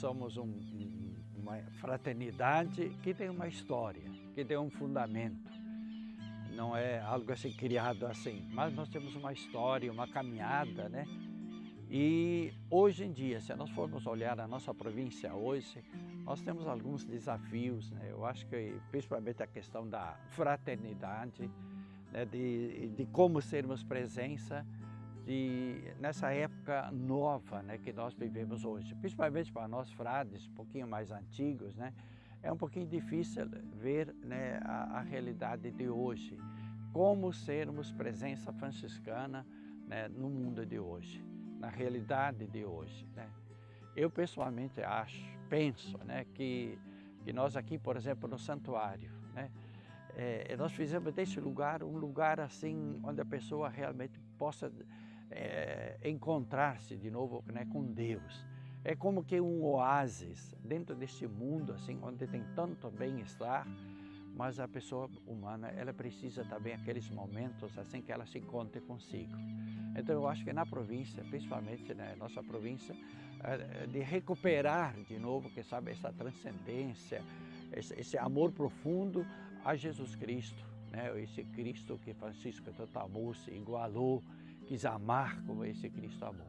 somos um, uma fraternidade que tem uma história, que tem um fundamento. Não é algo assim criado assim, mas nós temos uma história, uma caminhada, né? E hoje em dia, se nós formos olhar a nossa província hoje, nós temos alguns desafios, né? Eu acho que principalmente a questão da fraternidade, né? de, de como sermos presença de, nessa época nova né? que nós vivemos hoje. Principalmente para nós frades, um pouquinho mais antigos, né? É um pouquinho difícil ver né, a, a realidade de hoje. Como sermos presença franciscana né, no mundo de hoje na realidade de hoje. Né? Eu pessoalmente acho, penso né, que, que nós aqui, por exemplo, no santuário, né, é, nós fizemos desse lugar um lugar assim onde a pessoa realmente possa é, encontrar-se de novo né, com Deus. É como que um oásis dentro desse mundo assim onde tem tanto bem-estar, mas a pessoa humana ela precisa também aqueles momentos assim que ela se encontre consigo. Então eu acho que na província, principalmente na nossa província, é, é, de recuperar de novo, que sabe, essa transcendência, esse, amor profundo a Jesus Cristo, né? esse Cristo que Francisco amou, se igualou, quis amar como esse Cristo amou.